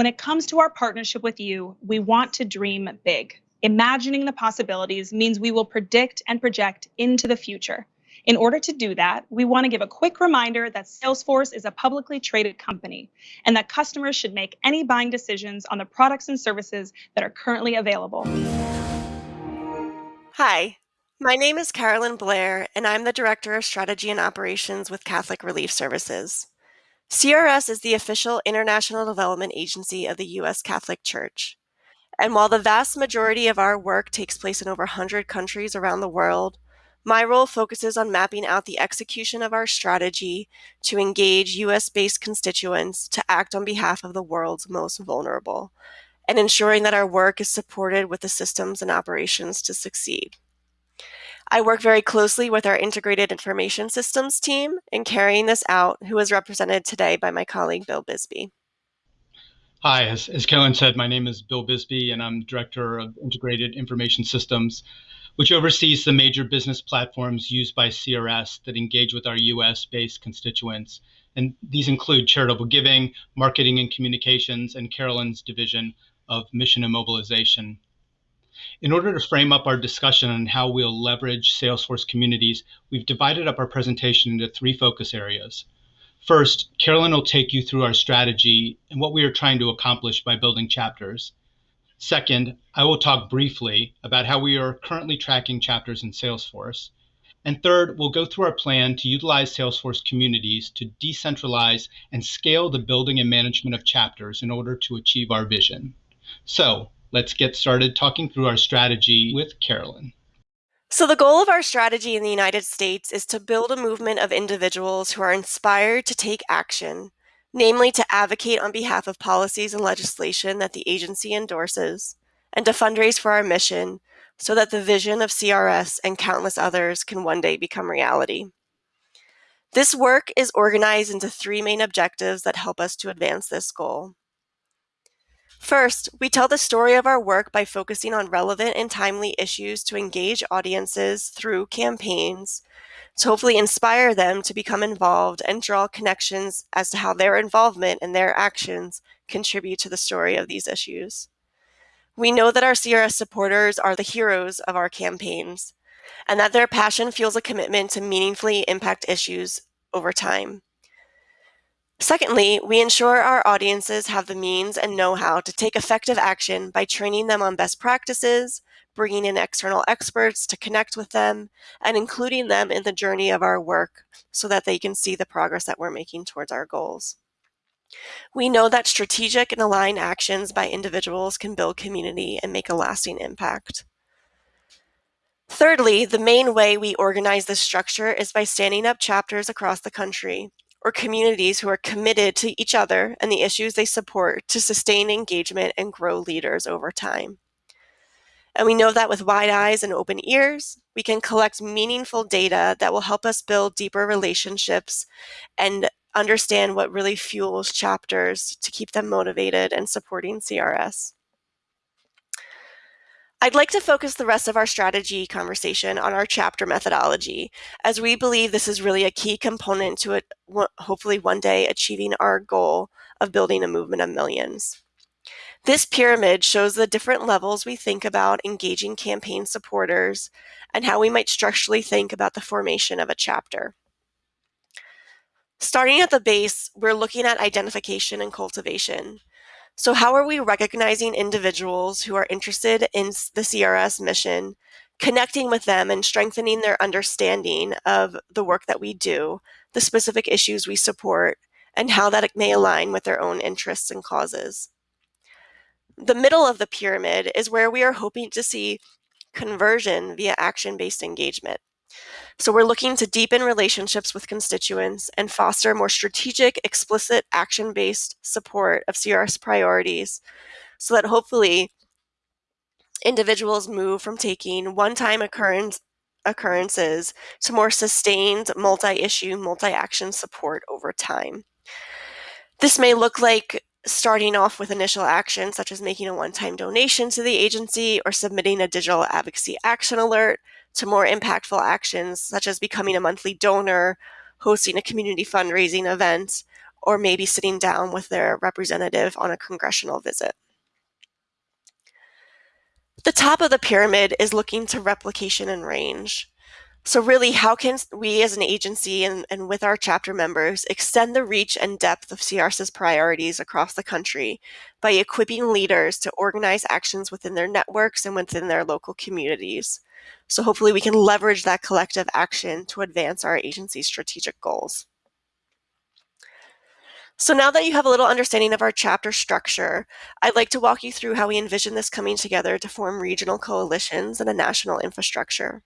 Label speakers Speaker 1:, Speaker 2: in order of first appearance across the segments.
Speaker 1: When it comes to our partnership with you, we want to dream big. Imagining the possibilities means we will predict and project into the future. In order to do that, we want to give a quick reminder that Salesforce is a publicly traded company and that customers should make any buying decisions on the products and services that are currently available.
Speaker 2: Hi, my name is Carolyn Blair, and I'm the Director of Strategy and Operations with Catholic Relief Services. CRS is the official international development agency of the U.S. Catholic Church. And while the vast majority of our work takes place in over 100 countries around the world, my role focuses on mapping out the execution of our strategy to engage US based constituents to act on behalf of the world's most vulnerable, and ensuring that our work is supported with the systems and operations to succeed. I work very closely with our integrated information systems team in carrying this out, who is represented today by my colleague Bill Bisbee.
Speaker 3: Hi, as, as Carolyn said, my name is Bill Bisbee, and I'm Director of Integrated Information Systems, which oversees the major business platforms used by CRS that engage with our US based constituents. And these include charitable giving, marketing and communications, and Carolyn's division of mission and mobilization. In order to frame up our discussion on how we'll leverage Salesforce communities, we've divided up our presentation into three focus areas. First, Carolyn will take you through our strategy and what we are trying to accomplish by building chapters. Second, I will talk briefly about how we are currently tracking chapters in Salesforce. And third, we'll go through our plan to utilize Salesforce communities to decentralize and scale the building and management of chapters in order to achieve our vision. So let's get started talking through our strategy with Carolyn.
Speaker 2: So, the goal of our strategy in the United States is to build a movement of individuals who are inspired to take action, namely to advocate on behalf of policies and legislation that the agency endorses, and to fundraise for our mission so that the vision of CRS and countless others can one day become reality. This work is organized into three main objectives that help us to advance this goal. First, we tell the story of our work by focusing on relevant and timely issues to engage audiences through campaigns to hopefully inspire them to become involved and draw connections as to how their involvement and their actions contribute to the story of these issues. We know that our CRS supporters are the heroes of our campaigns and that their passion fuels a commitment to meaningfully impact issues over time. Secondly, we ensure our audiences have the means and know-how to take effective action by training them on best practices, bringing in external experts to connect with them, and including them in the journey of our work so that they can see the progress that we're making towards our goals. We know that strategic and aligned actions by individuals can build community and make a lasting impact. Thirdly, the main way we organize this structure is by standing up chapters across the country or communities who are committed to each other and the issues they support to sustain engagement and grow leaders over time. And we know that with wide eyes and open ears, we can collect meaningful data that will help us build deeper relationships and understand what really fuels chapters to keep them motivated and supporting CRS. I'd like to focus the rest of our strategy conversation on our chapter methodology, as we believe this is really a key component to it, hopefully one day achieving our goal of building a movement of millions. This pyramid shows the different levels we think about engaging campaign supporters and how we might structurally think about the formation of a chapter. Starting at the base, we're looking at identification and cultivation. So how are we recognizing individuals who are interested in the CRS mission, connecting with them and strengthening their understanding of the work that we do, the specific issues we support, and how that may align with their own interests and causes. The middle of the pyramid is where we are hoping to see conversion via action-based engagement. So we're looking to deepen relationships with constituents and foster more strategic, explicit, action-based support of CRS priorities so that hopefully individuals move from taking one-time occurrence occurrences to more sustained multi-issue, multi-action support over time. This may look like starting off with initial actions such as making a one-time donation to the agency or submitting a digital advocacy action alert to more impactful actions such as becoming a monthly donor, hosting a community fundraising event, or maybe sitting down with their representative on a congressional visit. The top of the pyramid is looking to replication and range. So really, how can we as an agency and, and with our chapter members extend the reach and depth of CRS's priorities across the country by equipping leaders to organize actions within their networks and within their local communities? So hopefully we can leverage that collective action to advance our agency's strategic goals. So now that you have a little understanding of our chapter structure, I'd like to walk you through how we envision this coming together to form regional coalitions and a national infrastructure.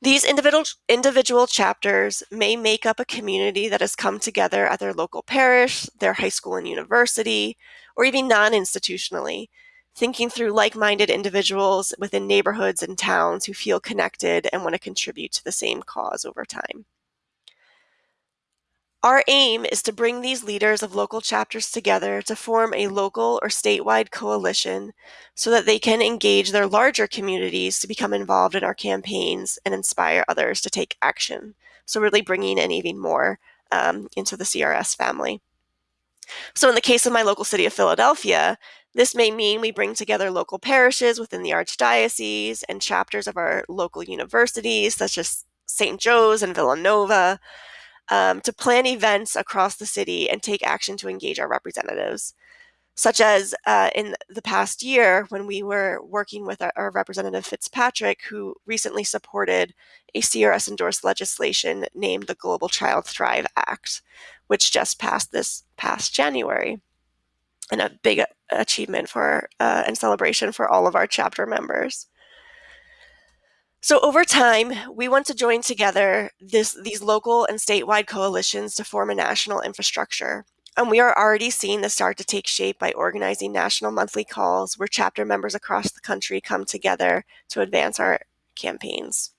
Speaker 2: These individual, individual chapters may make up a community that has come together at their local parish, their high school and university, or even non-institutionally, thinking through like-minded individuals within neighborhoods and towns who feel connected and want to contribute to the same cause over time. Our aim is to bring these leaders of local chapters together to form a local or statewide coalition so that they can engage their larger communities to become involved in our campaigns and inspire others to take action. So really bringing in even more um, into the CRS family. So in the case of my local city of Philadelphia, this may mean we bring together local parishes within the Archdiocese and chapters of our local universities, such as St. Joe's and Villanova, um, to plan events across the city and take action to engage our representatives. Such as uh, in the past year when we were working with our, our Representative Fitzpatrick, who recently supported a CRS endorsed legislation named the Global Child Thrive Act, which just passed this past January and a big achievement for uh, and celebration for all of our chapter members. So over time, we want to join together this, these local and statewide coalitions to form a national infrastructure. And we are already seeing this start to take shape by organizing national monthly calls where chapter members across the country come together to advance our campaigns.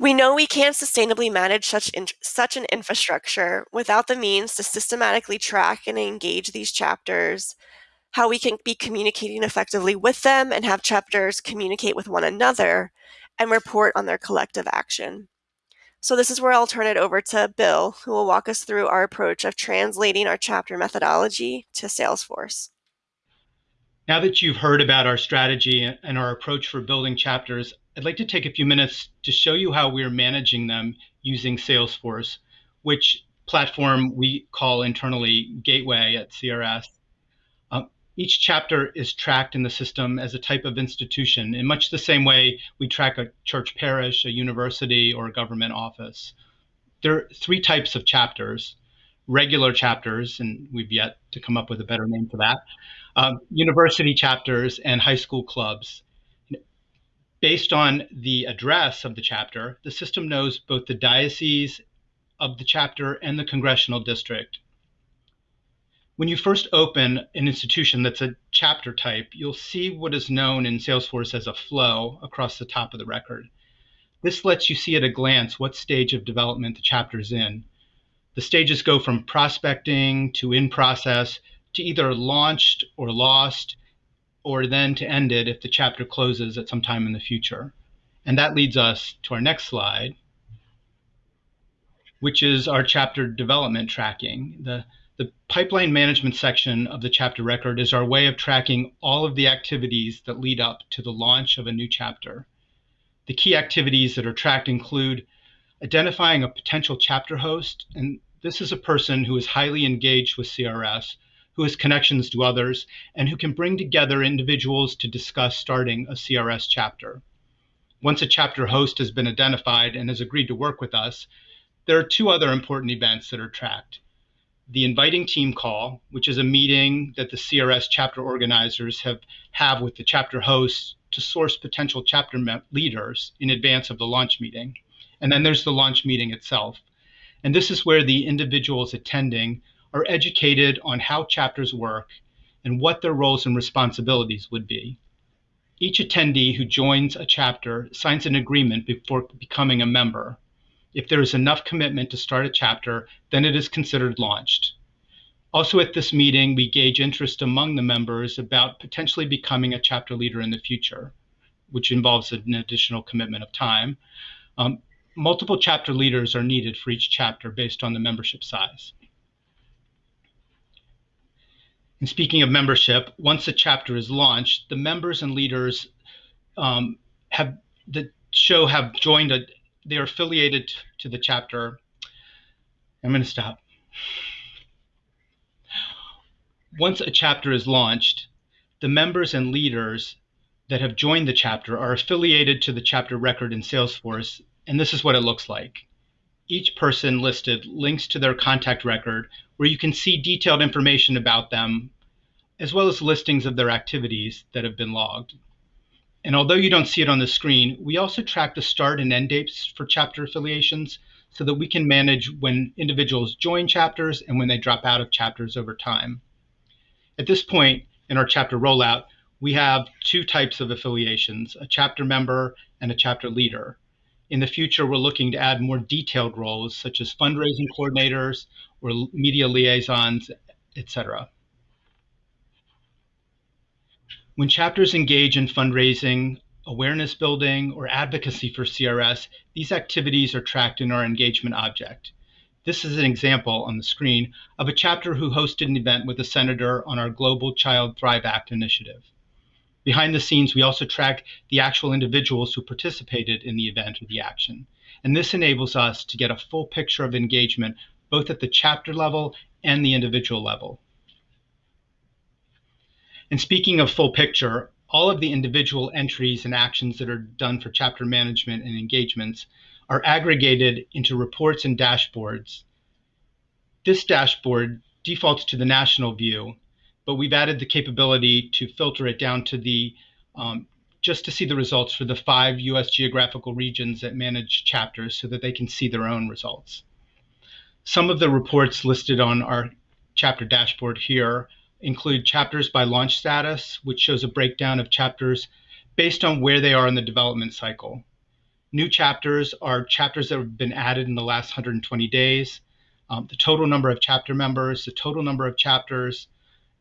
Speaker 2: We know we can't sustainably manage such, such an infrastructure without the means to systematically track and engage these chapters how we can be communicating effectively with them and have chapters communicate with one another and report on their collective action. So this is where I'll turn it over to Bill, who will walk us through our approach of translating our chapter methodology to Salesforce.
Speaker 3: Now that you've heard about our strategy and our approach for building chapters, I'd like to take a few minutes to show you how we're managing them using Salesforce, which platform we call internally Gateway at CRS. Each chapter is tracked in the system as a type of institution in much the same way we track a church parish, a university, or a government office. There are three types of chapters regular chapters, and we've yet to come up with a better name for that, um, university chapters, and high school clubs. Based on the address of the chapter, the system knows both the diocese of the chapter and the congressional district. When you first open an institution that's a chapter type, you'll see what is known in Salesforce as a flow across the top of the record. This lets you see at a glance what stage of development the chapter is in. The stages go from prospecting to in process to either launched or lost, or then to end it if the chapter closes at some time in the future. And that leads us to our next slide, which is our chapter development tracking. The the pipeline management section of the chapter record is our way of tracking all of the activities that lead up to the launch of a new chapter. The key activities that are tracked include identifying a potential chapter host, and this is a person who is highly engaged with CRS, who has connections to others, and who can bring together individuals to discuss starting a CRS chapter. Once a chapter host has been identified and has agreed to work with us, there are two other important events that are tracked the inviting team call, which is a meeting that the CRS chapter organizers have have with the chapter hosts to source potential chapter leaders in advance of the launch meeting. And then there's the launch meeting itself. And this is where the individuals attending are educated on how chapters work and what their roles and responsibilities would be. Each attendee who joins a chapter signs an agreement before becoming a member, if there is enough commitment to start a chapter, then it is considered launched. Also at this meeting, we gauge interest among the members about potentially becoming a chapter leader in the future, which involves an additional commitment of time. Um, multiple chapter leaders are needed for each chapter based on the membership size. And speaking of membership, once a chapter is launched, the members and leaders um, have the show have joined a they are affiliated to the chapter. I'm going to stop. Once a chapter is launched, the members and leaders that have joined the chapter are affiliated to the chapter record in Salesforce, and this is what it looks like. Each person listed links to their contact record where you can see detailed information about them, as well as listings of their activities that have been logged. And although you don't see it on the screen, we also track the start and end dates for chapter affiliations so that we can manage when individuals join chapters and when they drop out of chapters over time. At this point in our chapter rollout, we have two types of affiliations, a chapter member and a chapter leader. In the future, we're looking to add more detailed roles such as fundraising coordinators or media liaisons, etc. When chapters engage in fundraising, awareness building, or advocacy for CRS, these activities are tracked in our engagement object. This is an example on the screen of a chapter who hosted an event with a senator on our Global Child Thrive Act initiative. Behind the scenes, we also track the actual individuals who participated in the event or the action. And this enables us to get a full picture of engagement both at the chapter level and the individual level. And speaking of full picture, all of the individual entries and actions that are done for chapter management and engagements are aggregated into reports and dashboards. This dashboard defaults to the national view, but we've added the capability to filter it down to the um, just to see the results for the five US geographical regions that manage chapters so that they can see their own results. Some of the reports listed on our chapter dashboard here include chapters by launch status, which shows a breakdown of chapters based on where they are in the development cycle. New chapters are chapters that have been added in the last 120 days, um, the total number of chapter members, the total number of chapters,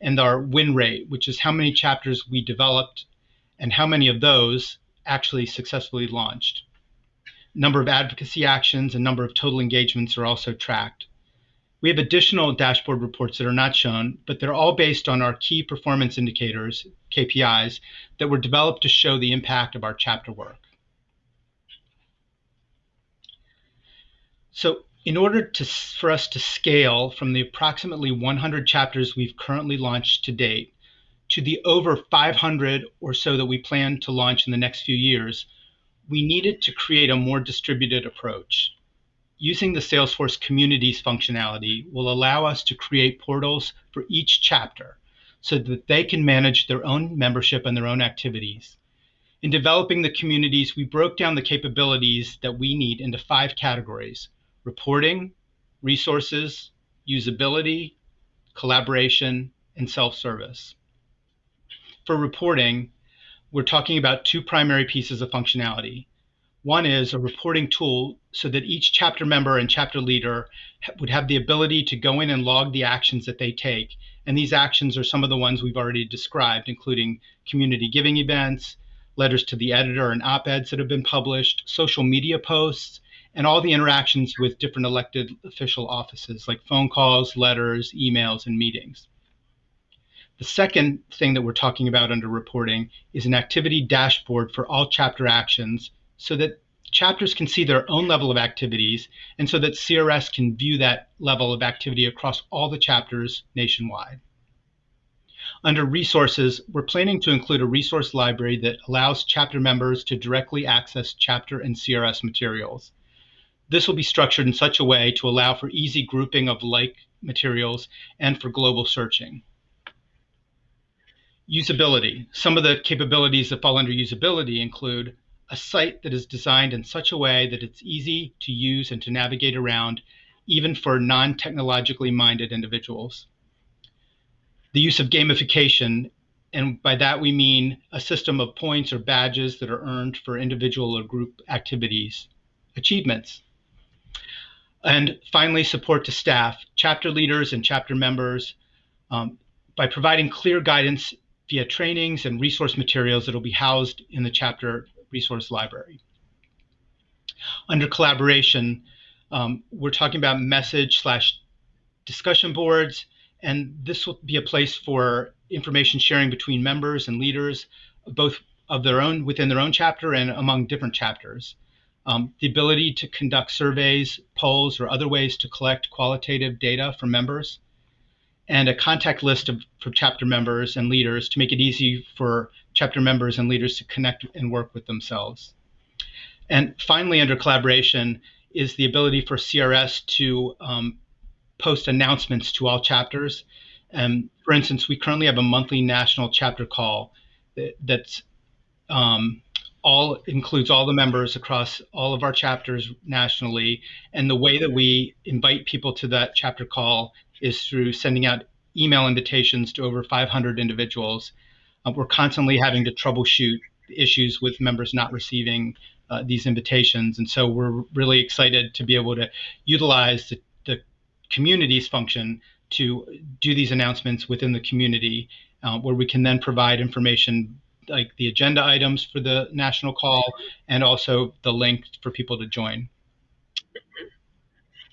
Speaker 3: and our win rate, which is how many chapters we developed and how many of those actually successfully launched. Number of advocacy actions and number of total engagements are also tracked. We have additional dashboard reports that are not shown, but they're all based on our key performance indicators, KPIs, that were developed to show the impact of our chapter work. So in order to, for us to scale from the approximately 100 chapters we've currently launched to date to the over 500 or so that we plan to launch in the next few years, we needed to create a more distributed approach using the Salesforce Communities functionality will allow us to create portals for each chapter so that they can manage their own membership and their own activities. In developing the communities, we broke down the capabilities that we need into five categories reporting, resources, usability, collaboration, and self service. For reporting, we're talking about two primary pieces of functionality one is a reporting tool so that each chapter member and chapter leader would have the ability to go in and log the actions that they take. And these actions are some of the ones we've already described, including community giving events, letters to the editor and op eds that have been published, social media posts, and all the interactions with different elected official offices like phone calls, letters, emails, and meetings. The second thing that we're talking about under reporting is an activity dashboard for all chapter actions so that chapters can see their own level of activities and so that CRS can view that level of activity across all the chapters nationwide. Under resources, we're planning to include a resource library that allows chapter members to directly access chapter and CRS materials. This will be structured in such a way to allow for easy grouping of like materials and for global searching. Usability. Some of the capabilities that fall under usability include a site that is designed in such a way that it's easy to use and to navigate around, even for non technologically minded individuals. The use of gamification, and by that we mean a system of points or badges that are earned for individual or group activities, achievements. And finally, support to staff, chapter leaders, and chapter members um, by providing clear guidance via trainings and resource materials that will be housed in the chapter resource library. Under collaboration, um, we're talking about message slash discussion boards, and this will be a place for information sharing between members and leaders, both of their own within their own chapter and among different chapters. Um, the ability to conduct surveys, polls, or other ways to collect qualitative data from members, and a contact list of, for chapter members and leaders to make it easy for chapter members and leaders to connect and work with themselves. And finally, under collaboration, is the ability for CRS to um, post announcements to all chapters. Um, for instance, we currently have a monthly national chapter call that, that's um, all includes all the members across all of our chapters nationally. And the way that we invite people to that chapter call is through sending out email invitations to over 500 individuals. Uh, we're constantly having to troubleshoot issues with members not receiving uh, these invitations. And so we're really excited to be able to utilize the, the community's function to do these announcements within the community, uh, where we can then provide information like the agenda items for the national call and also the link for people to join.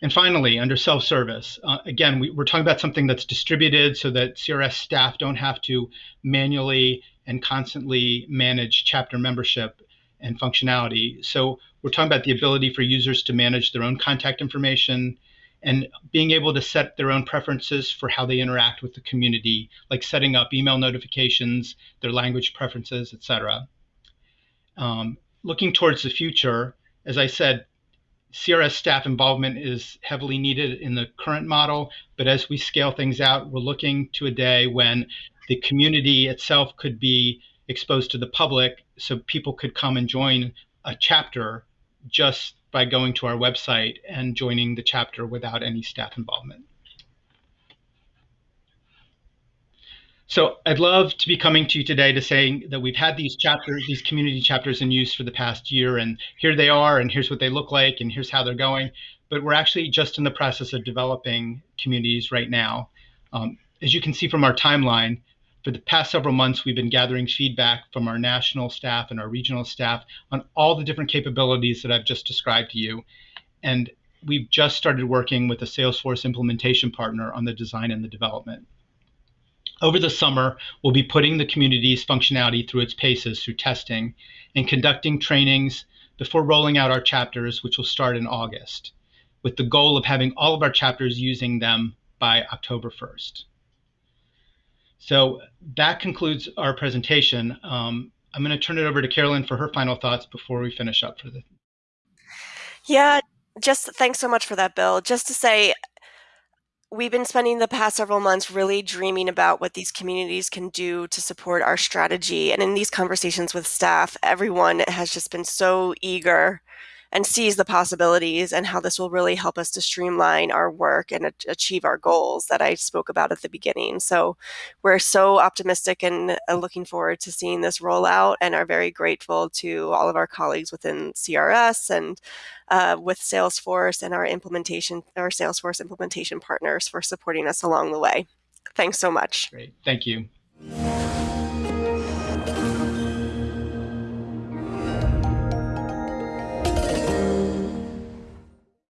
Speaker 3: And finally, under self-service, uh, again, we, are talking about something that's distributed so that CRS staff don't have to manually and constantly manage chapter membership and functionality. So we're talking about the ability for users to manage their own contact information and being able to set their own preferences for how they interact with the community, like setting up email notifications, their language preferences, etc. Um, looking towards the future, as I said, CRS staff involvement is heavily needed in the current model, but as we scale things out, we're looking to a day when the community itself could be exposed to the public so people could come and join a chapter just by going to our website and joining the chapter without any staff involvement. So I'd love to be coming to you today to say that we've had these chapters, these community chapters in use for the past year, and here they are, and here's what they look like, and here's how they're going. But we're actually just in the process of developing communities right now. Um, as you can see from our timeline, for the past several months, we've been gathering feedback from our national staff and our regional staff on all the different capabilities that I've just described to you. And we've just started working with a Salesforce implementation partner on the design and the development. Over the summer, we'll be putting the community's functionality through its paces through testing and conducting trainings before rolling out our chapters, which will start in August, with the goal of having all of our chapters using them by October 1st. So that concludes our presentation. Um, I'm going to turn it over to Carolyn for her final thoughts before we finish up for the.
Speaker 2: Yeah, just thanks so much for that, Bill. Just to say, we've been spending the past several months really dreaming about what these communities can do to support our strategy. And in these conversations with staff, everyone has just been so eager and sees the possibilities and how this will really help us to streamline our work and achieve our goals that I spoke about at the beginning. So we're so optimistic and uh, looking forward to seeing this roll out and are very grateful to all of our colleagues within CRS and uh, with Salesforce and our implementation, our Salesforce implementation partners for supporting us along the way. Thanks so much.
Speaker 3: Great. Thank you.